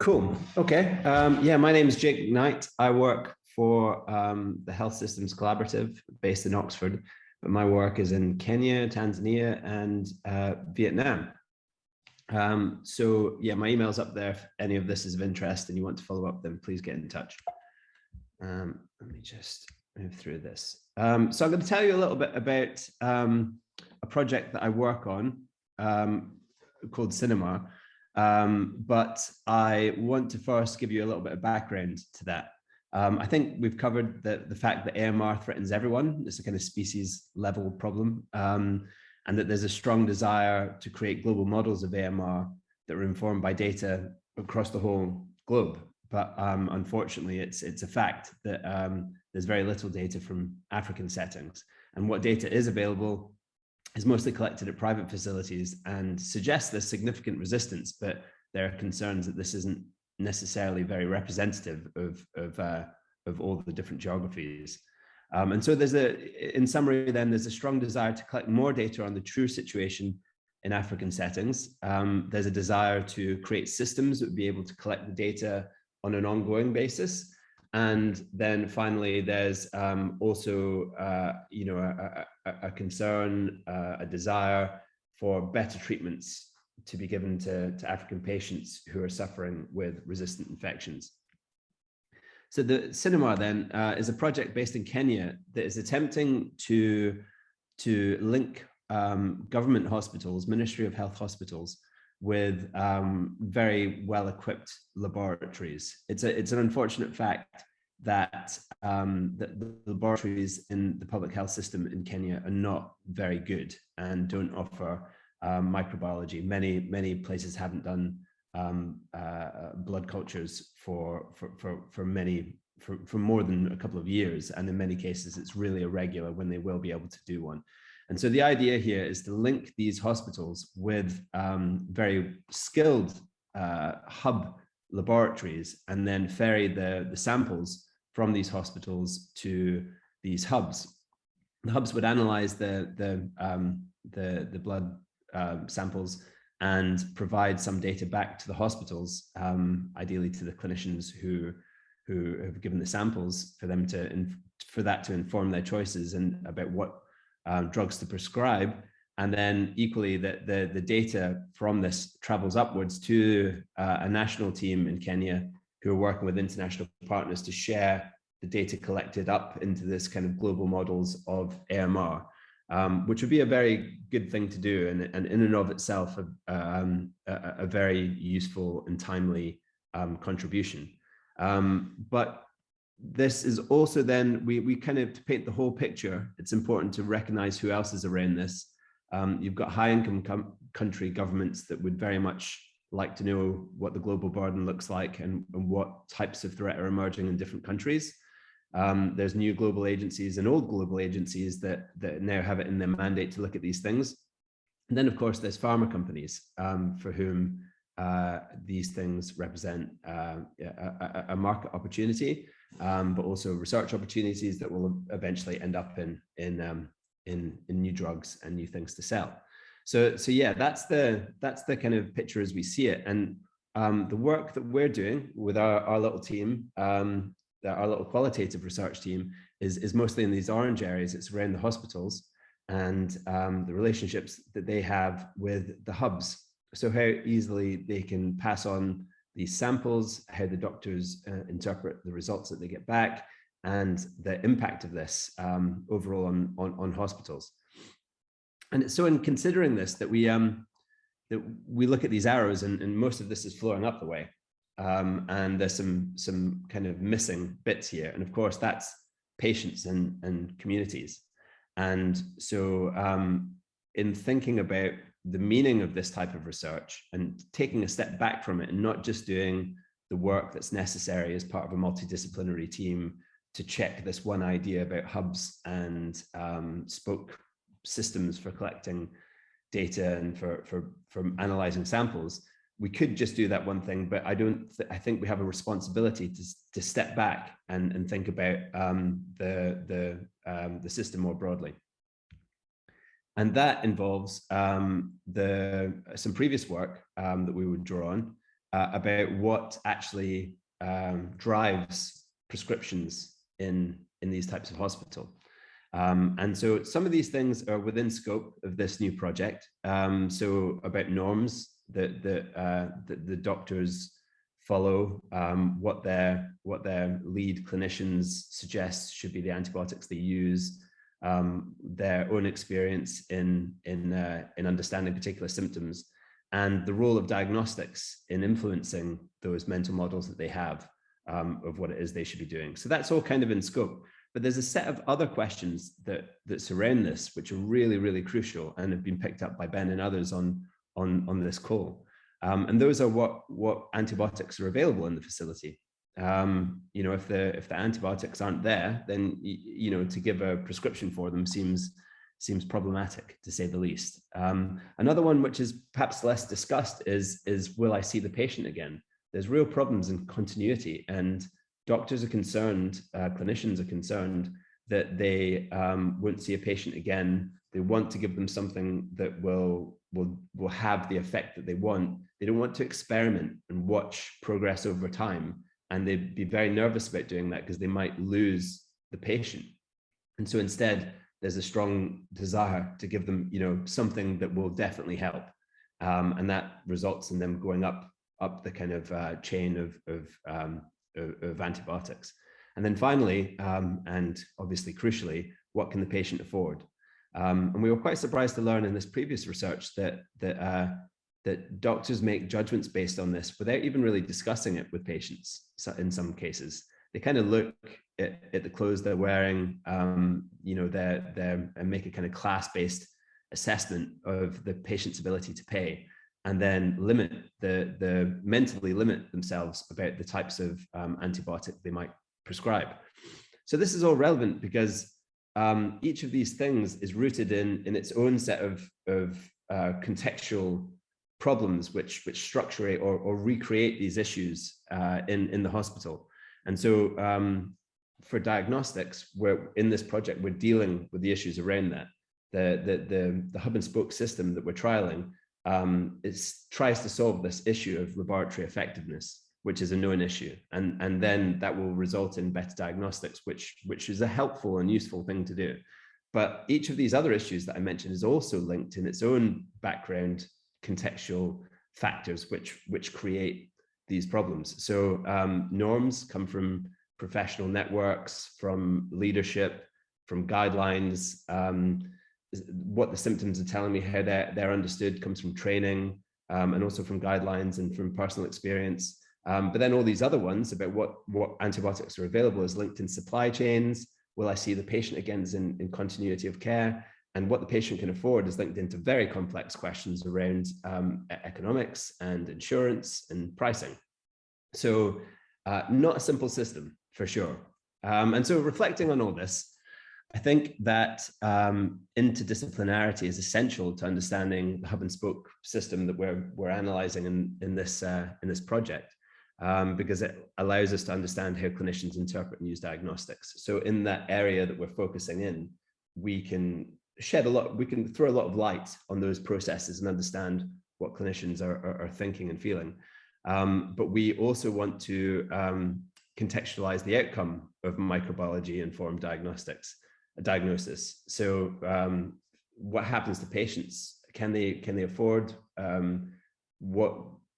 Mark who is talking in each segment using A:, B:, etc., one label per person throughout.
A: Cool. Okay. Um, yeah, my name is Jake Knight. I work for um, the Health Systems Collaborative based in Oxford, but my work is in Kenya, Tanzania, and uh, Vietnam. Um, so yeah, my email's up there. If any of this is of interest and you want to follow up, then please get in touch. Um, let me just move through this. Um, so I'm going to tell you a little bit about um, a project that I work on um, called CINEMAR, um, but I want to first give you a little bit of background to that. Um, I think we've covered the, the fact that AMR threatens everyone. It's a kind of species level problem um, and that there's a strong desire to create global models of AMR that are informed by data across the whole globe. But um, unfortunately, it's, it's a fact that um, there's very little data from African settings. And what data is available is mostly collected at private facilities and suggests there's significant resistance, but there are concerns that this isn't necessarily very representative of, of, uh, of all the different geographies. Um, and so there's a, in summary, then there's a strong desire to collect more data on the true situation in African settings. Um, there's a desire to create systems that would be able to collect the data on an ongoing basis. And then finally, there's um, also, uh, you know, a, a, concern, uh, a desire for better treatments to be given to, to African patients who are suffering with resistant infections. So the cinema then uh, is a project based in Kenya that is attempting to, to link um, government hospitals, Ministry of Health hospitals, with um, very well-equipped laboratories. It's, a, it's an unfortunate fact that um, the, the, laboratories in the public health system in Kenya are not very good and don't offer um, microbiology. Many, many places haven't done um, uh, blood cultures for, for, for, for many, for, for more than a couple of years. And in many cases, it's really irregular when they will be able to do one. And so the idea here is to link these hospitals with um, very skilled uh, hub laboratories and then ferry the, the samples from these hospitals to these hubs. The hubs would analyze the, the, um, the, the blood uh, samples and provide some data back to the hospitals, um, ideally to the clinicians who, who have given the samples for them to, for that to inform their choices and about what um, drugs to prescribe. And then equally that the, the data from this travels upwards to uh, a national team in Kenya who are working with international partners to share the data collected up into this kind of global models of AMR, um, which would be a very good thing to do and, and in and of itself a, um, a, a very useful and timely um, contribution. Um, but this is also then, we, we kind of, to paint the whole picture, it's important to recognize who else is around this. Um, you've got high income country governments that would very much like to know what the global burden looks like and, and what types of threat are emerging in different countries. Um, there's new global agencies and old global agencies that, that now have it in their mandate to look at these things. And then, of course, there's pharma companies um, for whom uh, these things represent uh, a, a, market opportunity, um, but also research opportunities that will eventually end up in in, um, in in new drugs and new things to sell. So, so yeah, that's the that's the kind of picture as we see it. And um, the work that we're doing with our, our little team, um, our little qualitative research team, is, is mostly in these orange areas. It's around the hospitals and um, the relationships that they have with the hubs. So how easily they can pass on these samples, how the doctors uh, interpret the results that they get back, and the impact of this um, overall on, on, on hospitals. And so in considering this, that we um, that we look at these arrows and, and most of this is flowing up the way. Um, and there's some some kind of missing bits here. And of course, that's patients and, and communities. And so um, in thinking about the meaning of this type of research and taking a step back from it and not just doing the work that's necessary as part of a multidisciplinary team to check this one idea about hubs and um, spoke systems for collecting data and for, for, for analyzing samples, we could just do that one thing, but I don't, th I think we have a responsibility to, to step back and, and think about um, the, the, um, the system more broadly. And that involves um, the, some previous work um, that we would draw on uh, about what actually um, drives prescriptions in, in these types of hospital. Um, and so some of these things are within scope of this new project. Um, so about norms that, that, uh, the doctors follow, um, what their what their lead clinicians suggest should be the antibiotics they use, um, their own experience in in uh, in understanding particular symptoms, and the role of diagnostics in influencing those mental models that they have um, of what it is they should be doing. So that's all kind of in scope. But there's a set of other questions that that surround this, which are really, really crucial and have been picked up by Ben and others on, on, on this call. Um, and those are what, what antibiotics are available in the facility. Um, you know, if the if the antibiotics aren't there, then you know to give a prescription for them seems seems problematic to say the least. Um, another one which is perhaps less discussed is is will I see the patient again? There's real problems in continuity, and doctors are concerned, uh, clinicians are concerned that they um, won't see a patient again. They want to give them something that will will will have the effect that they want. They don't want to experiment and watch progress over time, and they'd be very nervous about doing that because they might lose the patient. And so instead, there's a strong desire to give them, you know, something that will definitely help, um, and that results in them going up up the kind of uh, chain of of, um, of, of antibiotics. And then finally, um, and obviously crucially, what can the patient afford? Um, and we were quite surprised to learn in this previous research that that uh, that doctors make judgments based on this without even really discussing it with patients. In some cases, they kind of look at, at the clothes they're wearing, um, you know, they're, they're, and make a kind of class-based assessment of the patient's ability to pay, and then limit the the mentally limit themselves about the types of um, antibiotic they might prescribe. So this is all relevant because um, each of these things is rooted in, in its own set of, of uh, contextual problems which, which structure or, or recreate these issues uh, in, in the hospital. And so um, for diagnostics, we're in this project, we're dealing with the issues around that. The, the, the, the hub and spoke system that we're trialing um, tries to solve this issue of laboratory effectiveness which is a known issue. And, and then that will result in better diagnostics, which, which is a helpful and useful thing to do. But each of these other issues that I mentioned is also linked in its own background contextual factors, which, which create these problems. So um, norms come from professional networks, from leadership, from guidelines. Um, what the symptoms are telling me, how they're, they're understood comes from training um, and also from guidelines and from personal experience. Um, but then all these other ones about what, what antibiotics are available is linked in supply chains. Will I see the patient again in, in continuity of care? And what the patient can afford is linked into very complex questions around um, economics and insurance and pricing. So uh, not a simple system for sure. Um, and so reflecting on all this, I think that um, interdisciplinarity is essential to understanding the hub and spoke system that we're, we're analyzing in, in, this, uh, in this project um, because it allows us to understand how clinicians interpret and use diagnostics. So in that area that we're focusing in, we can shed a lot, we can throw a lot of light on those processes and understand what clinicians are, are, are thinking and feeling. Um, but we also want to um, contextualize the outcome of microbiology informed diagnostics, diagnosis. So um, what happens to patients? Can they, can they afford um, what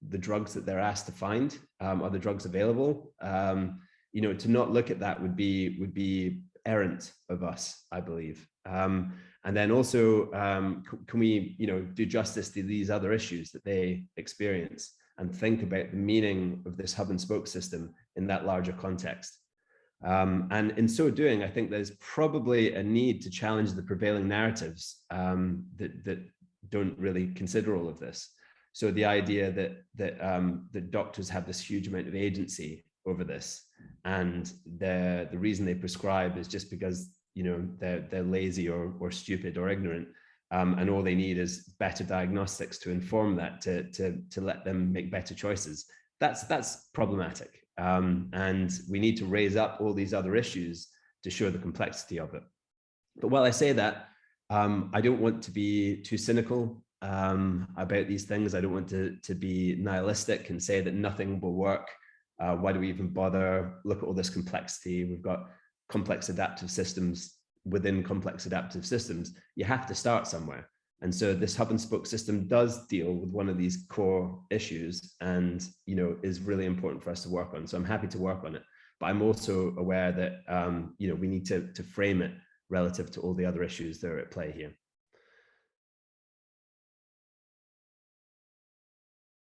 A: the drugs that they're asked to find um, are the drugs available um, you know to not look at that would be would be errant of us i believe um, and then also um, can we you know do justice to these other issues that they experience and think about the meaning of this hub and spoke system in that larger context um, and in so doing i think there's probably a need to challenge the prevailing narratives um, that that don't really consider all of this. So the idea that that um, the doctors have this huge amount of agency over this, and the the reason they prescribe is just because you know they're they're lazy or or stupid or ignorant, um, and all they need is better diagnostics to inform that to to to let them make better choices. That's that's problematic, um, and we need to raise up all these other issues to show the complexity of it. But while I say that, um, I don't want to be too cynical um, about these things. I don't want to, to be nihilistic and say that nothing will work. Uh, why do we even bother? Look at all this complexity. We've got complex adaptive systems within complex adaptive systems. You have to start somewhere. And so this hub and spoke system does deal with one of these core issues and, you know, is really important for us to work on. So I'm happy to work on it. But I'm also aware that, um, you know, we need to, to frame it relative to all the other issues that are at play here.